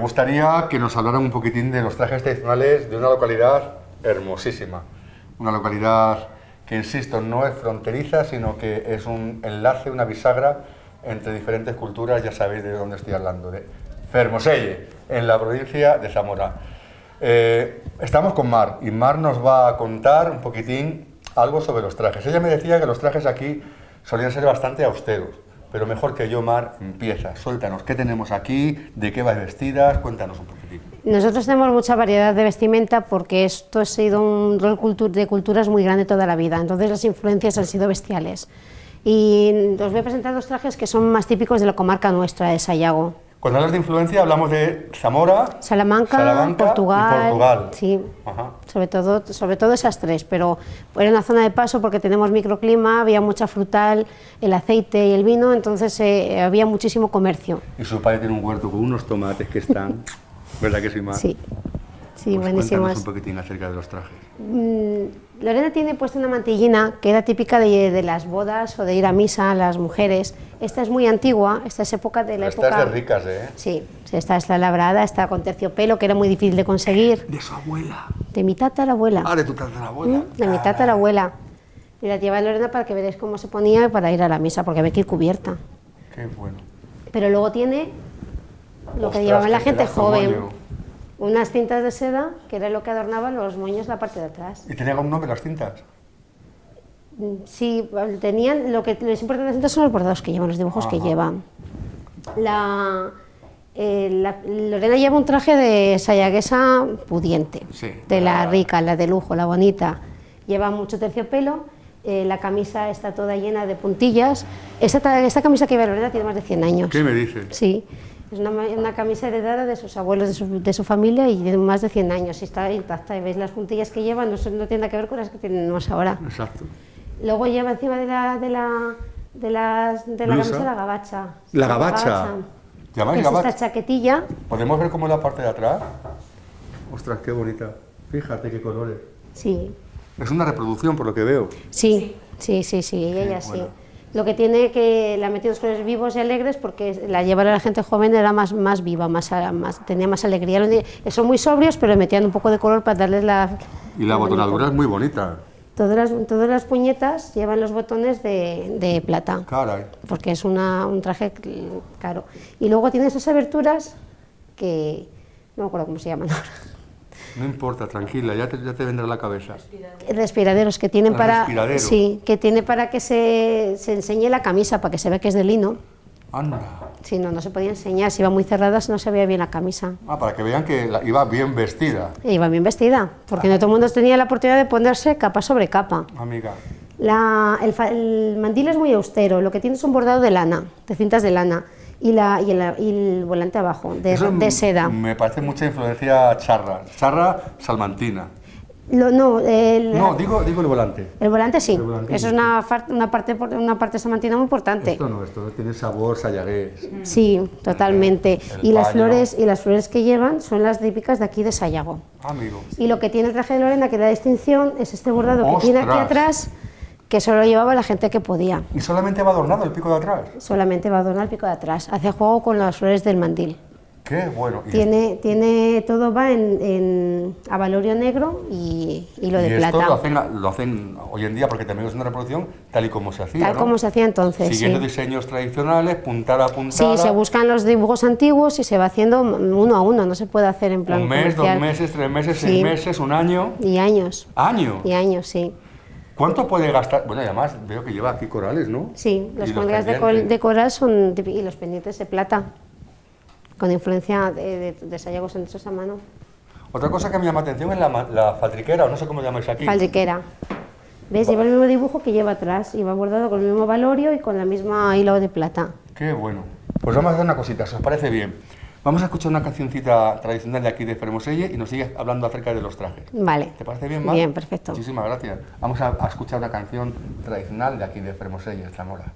gustaría que nos hablaran un poquitín de los trajes tradicionales de una localidad hermosísima. Una localidad que, insisto, no es fronteriza, sino que es un enlace, una bisagra entre diferentes culturas, ya sabéis de dónde estoy hablando, de Fermoselle, en la provincia de Zamora. Eh, estamos con Mar y Mar nos va a contar un poquitín algo sobre los trajes. Ella me decía que los trajes aquí solían ser bastante austeros, pero mejor que yo, Mar, empieza, suéltanos, ¿qué tenemos aquí? ¿De qué vais vestidas? Cuéntanos un poquitín. Nosotros tenemos mucha variedad de vestimenta porque esto ha sido un rol de culturas muy grande toda la vida, entonces las influencias han sido bestiales. Y os voy a presentar dos trajes que son más típicos de la comarca nuestra, de Sayago. Cuando hablas de influencia hablamos de Zamora, Salamanca, Salamanca Portugal, y Portugal. sí, Ajá. sobre todo, sobre todo esas tres, pero era una zona de paso porque tenemos microclima, había mucha frutal, el aceite y el vino, entonces eh, había muchísimo comercio. Y su padre tiene un huerto con unos tomates que están, ¿verdad que sí, Mar? Sí, sí, Pues buenísimos. Cuéntanos un poquitín acerca de los trajes. Mm, Lorena tiene puesta una mantillina que era típica de, de las bodas o de ir a misa a las mujeres. Esta es muy antigua, esta es época de la Esta época... es de ricas, ¿eh? Sí, esta es la labrada, está con terciopelo, que era muy difícil de conseguir. De su abuela. De mi tatarabuela. Ah, de tu tatarabuela. Mm, De mi tatarabuela. Y la lleva Lorena para que veáis cómo se ponía para ir a la misa, porque había que ir cubierta. Qué bueno. Pero luego tiene lo que llevaba la gente joven. Unas cintas de seda, que era lo que adornaba los moños la parte de atrás. ¿Y tenía algún nombre las cintas? Sí, tenían, lo que les importa las cintas son los bordados que llevan, los dibujos que llevan. La, eh, la- Lorena lleva un traje de sayaguesa pudiente, Sí. de la rica, la de lujo, la bonita. Lleva mucho terciopelo, eh, la camisa está toda llena de puntillas. Esta, ta- esta camisa que lleva Lorena tiene más de 100 años. ¿Qué me dices? Sí, es una, ma- una camisa heredada de sus abuelos, de su, de su familia y de más de 100 años. Y está intacta y veis las puntillas que lleva, no, son- no tiene nada que ver con las que tenemos ahora. Exacto. Luego lleva encima de la, de la, de las- de la camisa la gabacha. La gabacha. ¿Llamáis Que es gabacha? esta chaquetilla. ¿Podemos ver cómo es la parte de atrás? Ostras, qué bonita. Fíjate qué colores. Sí, Es una reproducción, por lo que veo. sí, sí, sí, sí, ella sí. bueno. Lo que tiene que la ha metido los colores vivos y alegres porque la llevar a la gente joven era más, más viva, más, más, tenía más alegría. Son muy sobrios, pero le metían un poco de color para darles la... Y la el botonadura es muy bonita. Todas las, todas las puñetas llevan los botones de, de plata. Caray. porque es una- un traje caro. Y luego tiene esas aberturas que no me acuerdo cómo se llaman ahora. No importa, tranquila, ya te, ya te vendrá la cabeza. Respiraderos que tienen Ah, para sí, que tiene para que se, se enseñe la camisa, para que se vea que es de lino. Anda. Si no, no se podía enseñar, si iba muy cerradas no se veía bien la camisa. Ah, para que vean que la- iba bien vestida, E iba bien vestida, porque no todo el mundo tenía la oportunidad de ponerse capa sobre capa. amiga. La- el, el mandil es muy austero, lo que tiene es un bordado de lana, de cintas de lana, y, la, y, el, y el volante abajo, de, Eso de seda. Me parece mucha influencia charra. Charra salmantina. Lo- no, el, No, digo, digo el volante. el volante sí, El volante eso es una, parte una parte samantina muy importante. Esto no, esto tiene sabor sayagués. Sí, totalmente. El Y las paño. flores y las flores que llevan son las típicas de aquí de Sayago. Amigo. Y lo que tiene el traje de Lorena que da distinción es este bordado que tiene aquí atrás, que solo llevaba la gente que podía. ¿Y solamente va adornado el pico de atrás? Solamente va a adornar el pico de atrás. Hace juego con las flores del mandil. Qué bueno. Y, Tiene, tiene, todo va en, en avalorio negro y hilo de y esto plata. lo hacen, lo hacen hoy en día, porque también es una reproducción tal y como se hacía, Tal ¿no? como se hacía entonces, Siguiendo sí. diseños tradicionales, puntada a Sí, puntada. se buscan los dibujos antiguos y se va haciendo uno a uno, no se puede hacer en plan Un mes, dos comercial. meses, tres meses, Sí. seis meses, un año. Y años, ¡Año! y años, sí. ¿Cuánto puede gastar? Bueno, y además veo que lleva aquí corales, ¿no? Sí, los colgas de, col- de coral son y los pendientes de plata, con influencia de, de, de sayagos hechos a mano. Otra cosa que me llama atención es la, la faltriquera, o no sé cómo llamáis aquí. Faldriquera. ¿Ves? Lleva el mismo dibujo que lleva atrás y va bordado con el mismo valorio y con la misma hilo de plata. Qué bueno. Pues vamos a hacer una cosita, si os parece bien. Vamos a escuchar una cancioncita tradicional de aquí de Fermoselle y nos sigues hablando acerca de los trajes. Vale. ¿Te parece bien, Mar? Bien, perfecto. Muchísimas gracias. Vamos a, a escuchar una canción tradicional de aquí de Fermoselle, Zamora.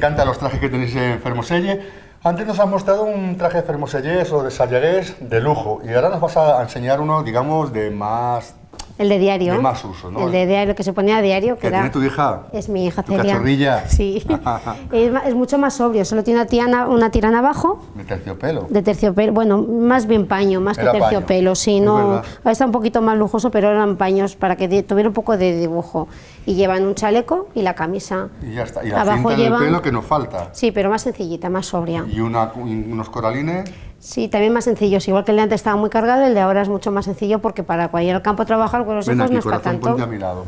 Encantan los trajes que tenéis en Fermoselle. Antes nos has mostrado un traje de Fermosellés o de Sallagués de lujo y ahora nos vas a enseñar uno, digamos, de más... El de diario. De más uso, ¿no? El de diario, que se ponía a diario. Que ¿Que era, tiene tu hija? Es mi hija ¿Tu Celia. cachorrilla? Sí. es, es mucho más sobrio, solo tiene una, tiana- una tirana abajo De terciopelo. de terciopelo, bueno, más bien paño, más Era que paño, terciopelo, sí, es no, está un poquito más lujoso, pero eran paños para que tuviera un poco de dibujo. Y llevan un chaleco y la camisa. Y ya está. Y la Abajo cinta llevan- pelo que nos falta. Sí, pero más sencillita, más sobria. Y una, y unos coralines. Sí, también más sencillos, igual que el de antes estaba muy cargado, el de ahora es mucho más sencillo porque para ir al campo a trabajar con los Ven hijos aquí, no es para corazón, tanto. ponte a mi lado.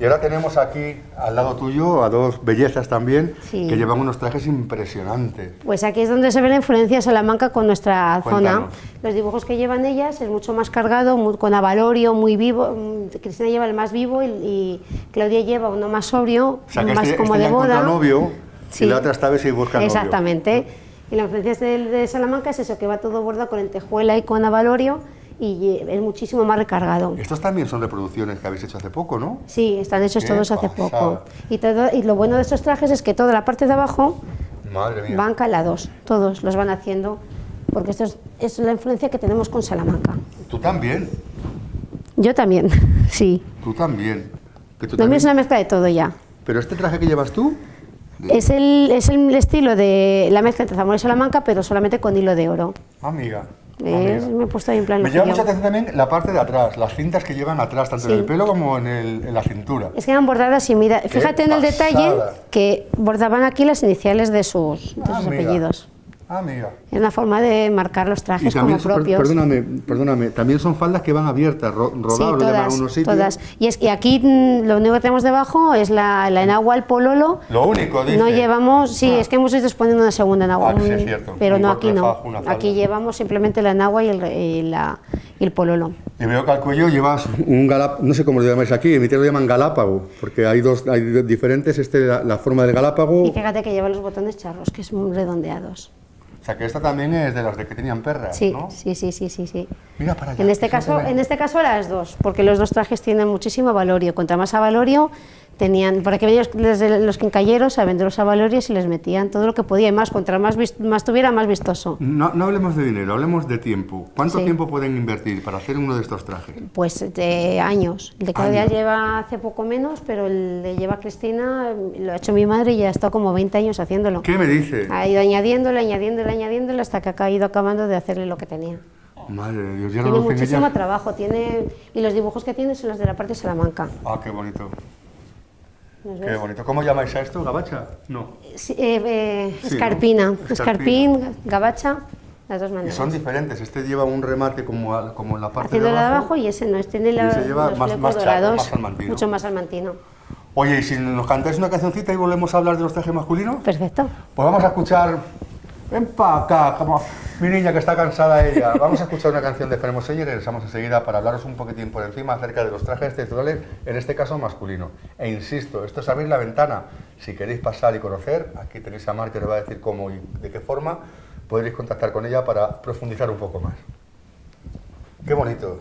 Y ahora tenemos aquí al lado tuyo a dos bellezas también Sí. que llevan unos trajes impresionantes. Pues aquí es donde se ve la influencia de Salamanca con nuestra Cuéntanos. zona. Los dibujos que llevan ellas es mucho más cargado, muy- con avalorio, muy vivo. Mm, Cristina lleva el más vivo y, y Claudia lleva uno más sobrio, O sea que más este, como este de boda. novio Sí. y la otra esta vez y busca novio. Exactamente. Y la influencia de, de Salamanca es eso, que va todo bordado con lentejuela y con avalorio y es muchísimo más recargado. Estos también son reproducciones que habéis hecho hace poco, ¿no? Sí, están hechos todos hace pasada. poco. Y, todo, y lo bueno de estos trajes es que toda la parte de abajo Madre mía. van calados, todos los van haciendo, porque esto es, es la influencia que tenemos con Salamanca. Tú también, Yo también, sí. tú también. Que tú también. es una mezcla de todo ya. Pero este traje que llevas tú, Es el, es el estilo de la mezcla entre Zamora y Salamanca, pero solamente con hilo de oro. amiga. ¿Ves? amiga. Me he puesto ahí en plan Me llama mucha atención también la parte de atrás, las cintas que llevan atrás, tanto en el pelo como en, el- en la cintura. Es que eran bordadas y mira, fíjate en el detalle que bordaban aquí las iniciales de sus, de sus Amiga. Amiga. Es una forma de marcar los Y trajes también, como propios. perdóname, perdóname, también son faldas que van abiertas, ro- Sí, en todas, unos sitios. todas. Y, es, y aquí mm, lo único que tenemos debajo es la, la enagua, el pololo. Lo único, dice. No llevamos, sí, Ah. es que hemos ido poniendo una segunda enagua. Ah, sí, es cierto. Pero Un no, aquí no. Aquí llevamos simplemente la enagua y el, y la- y el pololo. Y veo que al cuello llevas un galáp, no sé cómo lo llamáis aquí, en mi tierra lo llaman galápago, porque hay dos hay diferentes, este la, la forma del galápago, Y fíjate que lleva los botones charros, que son redondeados. O sea que esta también es de las de que tenían perras, Sí, ¿no? sí, sí, sí, sí, sí. Mira para allá. En este caso, en este caso las dos, porque los dos trajes tienen muchísimo avalorio. Contra más avalorio tenían, por aquí venían los, los quincalleros a vender los avalorios y les metían todo lo que podía y más, contra más, más tuviera, más vistoso. No, no hablemos de dinero, hablemos de tiempo. ¿Cuánto Sí. tiempo pueden invertir para hacer uno de estos trajes? Pues de años. El de Claudia lleva hace poco menos, pero el de lleva Cristina lo ha hecho mi madre y ya ha estado como 20 años haciéndolo. ¿Qué me dice? Ha ido añadiéndole, añadiéndole, añadiéndole hasta que ha ido acabando de hacerle lo que tenía. Madre de Dios, ya no Tiene lo muchísimo trabajo, tiene y los dibujos que tiene son los de la parte de Salamanca. Ah, qué bonito. ¿Nos Qué bonito. ¿Cómo llamáis a esto? ¿Gabacha? No. Sí, eh, eh, Sí, ¿no? escarpina, Escarpina. escarpín, gabacha, las dos Y maneras. son diferentes. Este lleva un remate como, como en la parte Haciendo de abajo. abajo y ese no, este tiene la, ese lleva los más- más dorados, más salmantino. mucho más salmantino. Oye, y si nos cantáis una cancioncita y volvemos a hablar de los trajes masculinos, Perfecto. pues vamos a escuchar. Ven pa' acá, como mi niña que está cansada ella. Vamos a escuchar una canción de Fermoso y regresamos enseguida para hablaros un poquitín por encima acerca de los trajes texturales, en este caso masculino. E insisto, esto es abrir la ventana. Si queréis pasar y conocer, aquí tenéis a Mar que os va a decir cómo y de qué forma podréis contactar con ella para profundizar un poco más. Qué bonito.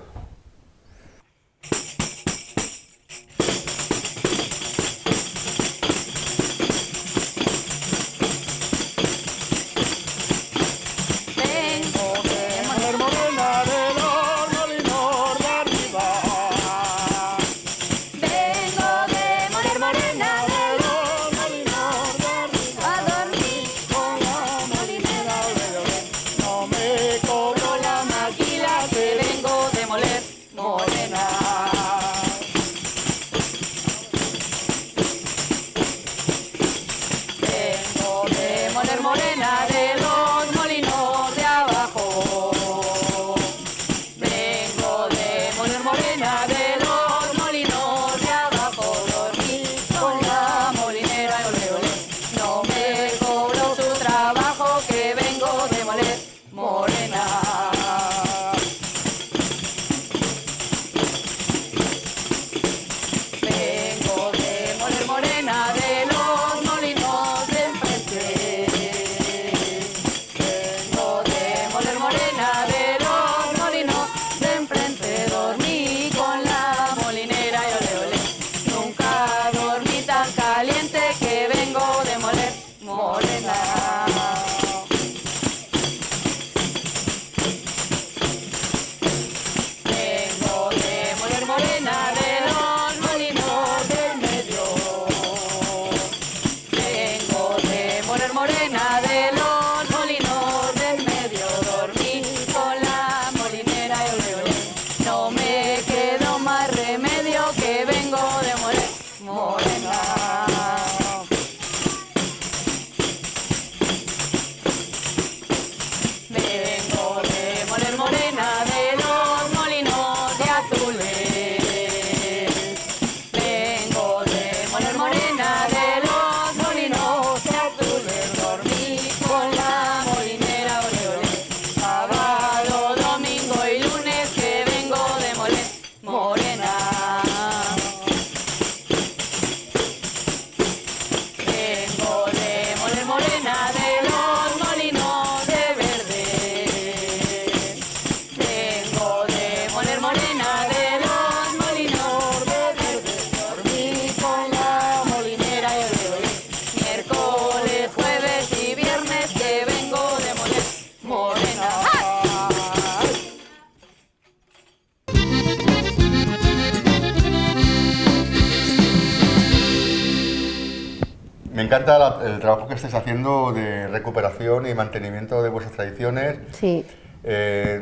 Encanta la- el trabajo que estáis haciendo de recuperación y mantenimiento de vuestras tradiciones. Sí, Eh,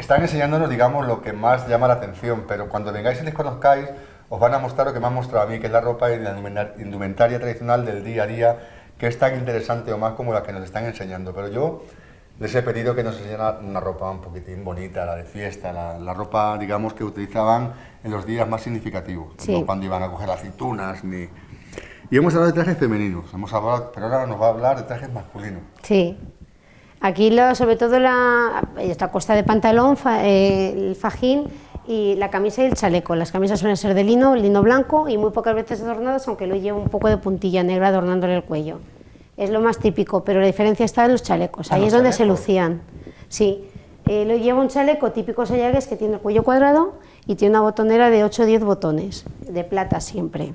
están enseñándonos, digamos, lo que más llama la atención, pero cuando vengáis y les conozcáis, os van a mostrar lo que me han mostrado a mí, que es la ropa y la indumenta- indumentaria tradicional del día a día, que es tan interesante o más como la que nos están enseñando. Pero yo les he pedido que nos enseñaran una ropa un poquitín bonita, la de fiesta, la, la ropa, digamos, que utilizaban en los días más significativos, Sí. no cuando iban a coger aceitunas ni... Y hemos hablado de trajes femeninos, hemos hablado, pero ahora nos va a hablar de trajes masculinos. sí. Aquí lo- sobre todo la, esta costa de pantalón, fa- eh, el fajín y la camisa y el chaleco. Las camisas suelen ser de lino, lino blanco y muy pocas veces adornadas, aunque lo lleva un poco de puntilla negra adornándole el cuello. Es lo más típico, pero la diferencia está en los chalecos. Ah, Ahí los es donde se lucían. Sí. Eh, lo lleva un chaleco típico sayagues que tiene el cuello cuadrado y tiene una botonera de 8 o 10 botones, de plata siempre.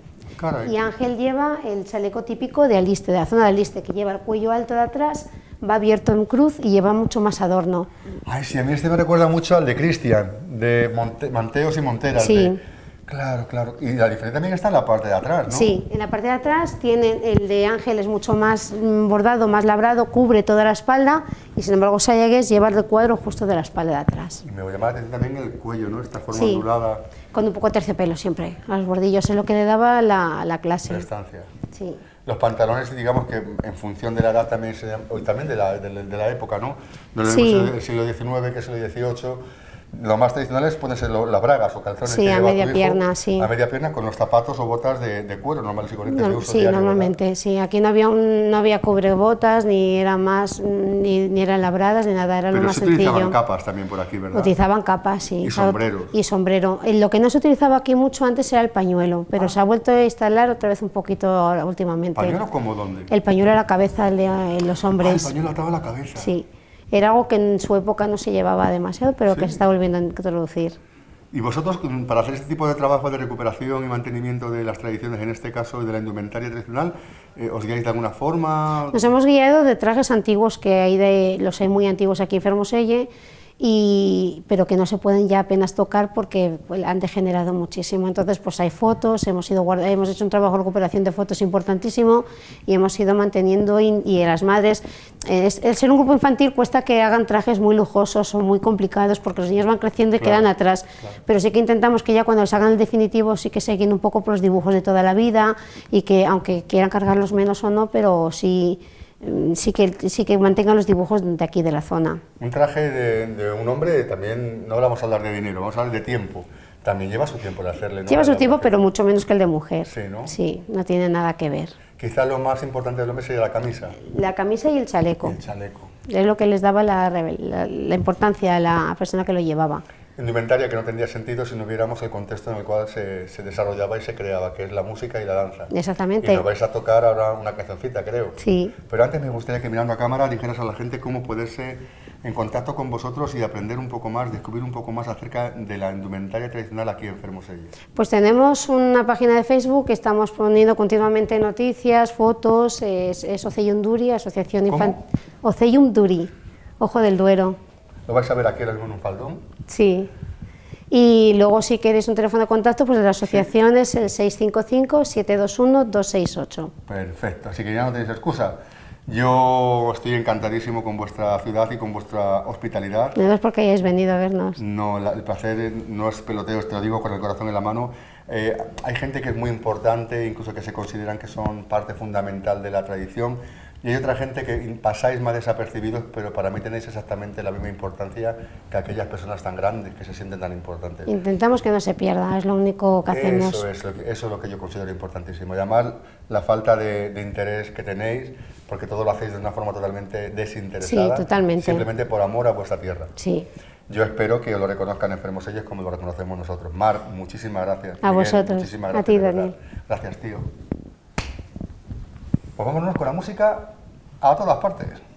Caray. Y Ángel lleva el chaleco típico de Aliste, de la zona de Aliste, que lleva el cuello alto de atrás, va abierto en cruz y lleva mucho más adorno. Ay, sí, a mí este me recuerda mucho al de Cristian, de Monte- Manteos y Monteras. Sí. de- Claro, claro. Y la diferencia también está en la parte de atrás, ¿no? Sí, en la parte de atrás tiene el de Ángel es mucho más mm, bordado, más labrado, cubre toda la espalda y sin embargo Sayagues lleva el recuadro justo de la espalda de atrás. Y me llama la atención también el cuello, ¿no? Esta forma Sí. ondulada Con un poco de terciopelo siempre, a los bordillos es lo que le daba la, la clase. estancia. Sí. Los pantalones, digamos que en función de la edad también, se y también de la, de la- de la época, ¿no? Es Sí. siglo XIX, que es el siglo XVIII. Lo más tradicionales pueden ser lo- las bragas o calzones Sí, que a lleva media tu hijo, pierna, sí. A media pierna con los zapatos o botas de, de cuero normales y corrientes de No, uso sí, diario, ¿verdad? normalmente, sí. Aquí no había, un, no había cubrebotas, ni era más, ni, ni eran labradas, ni nada, era lo Pero más se utilizaban sencillo. capas también por aquí, ¿verdad? Utilizaban capas, sí. Y sombreros. Y sombrero. Eh, Lo que no se utilizaba aquí mucho antes era el pañuelo, pero se ha vuelto a instalar otra vez un poquito ahora últimamente. ¿Pañuelo como dónde? El pañuelo a la cabeza de eh, los Ah, el hombres. pañuelo atado a la cabeza. sí. Era algo que en su época no se llevaba demasiado, pero que Sí. se está volviendo a introducir. Y vosotros, para hacer este tipo de trabajo de recuperación y mantenimiento de las tradiciones, en este caso, de la indumentaria tradicional, eh, ¿os guiáis de alguna forma? Nos hemos guiado de trajes antiguos que hay de los hay muy antiguos aquí en Fermoselle y pero que no se pueden ya apenas tocar porque pues, han degenerado muchísimo. Entonces, pues hay fotos, hemos ido hemos hecho un trabajo de recuperación de fotos importantísimo y hemos ido manteniendo y, y las madres eh, es- el ser un grupo infantil cuesta que hagan trajes muy lujosos o muy complicados porque los niños van creciendo y Claro, quedan atrás. Pero sí que intentamos que ya cuando les hagan el definitivo sí que se guíen un poco por los dibujos de toda la vida y que aunque quieran cargarlos menos o no, pero sí, mm, sí, que, sí que mantengan los dibujos de aquí de la zona. Un traje de, de un hombre también, no vamos a hablar de dinero, vamos a hablar de tiempo. También lleva su tiempo de hacerle. ¿no? Lleva su tiempo, mujer. pero mucho menos que el de mujer. Sí, ¿no? Sí, no tiene nada que ver. Quizá lo más importante del hombre sería la camisa La camisa y el y chaleco. el chaleco. Es lo que les daba la, la- la importancia a la persona que lo llevaba. Indumentaria que no tendría sentido si no viéramos el contexto en el cual se, se desarrollaba y se creaba, que es la música y la danza. Exactamente. Y nos vais a tocar ahora una cancioncita, creo. Sí. Pero antes me gustaría que mirando a cámara dijeras a la gente cómo poderse en contacto con vosotros y aprender un poco más, descubrir un poco más acerca de la indumentaria tradicional aquí en Fermoselle. Pues tenemos una página de Facebook que estamos poniendo continuamente noticias, fotos, es, es Oceyum Duri, Asociación. Infantil. Oceyum Duri, Ojo del Duero. Lo vais a ver aquí ahora mismo en un faldón. Sí. Y luego si queréis un teléfono de contacto, pues de la asociación es el 655-721-268. Perfecto, así que ya no tenéis excusa. Yo estoy encantadísimo con vuestra ciudad y con vuestra hospitalidad. No es porque hayáis venido a vernos. No, la- el placer no es peloteo, te lo digo con el corazón en la mano. Eh, hay gente que es muy importante, incluso que se consideran que son parte fundamental de la tradición, y hay otra gente que pasáis más desapercibidos, pero para mí tenéis exactamente la misma importancia que aquellas personas tan grandes que se sienten tan importantes. Intentamos que no se pierda, es lo único que hacemos. Eso es, lo que, eso es lo que yo considero importantísimo. Y además, la falta de, de interés que tenéis, porque todo lo hacéis de una forma totalmente desinteresada. Sí, totalmente. Simplemente por amor a vuestra tierra. Sí, Yo espero que lo reconozcan enfermos ellos como lo reconocemos nosotros. Mar, muchísimas gracias. A vosotros. muchísimas A gracias. ti, de verdad. Daniel. Gracias, tío. Pues vámonos con la música a todas partes.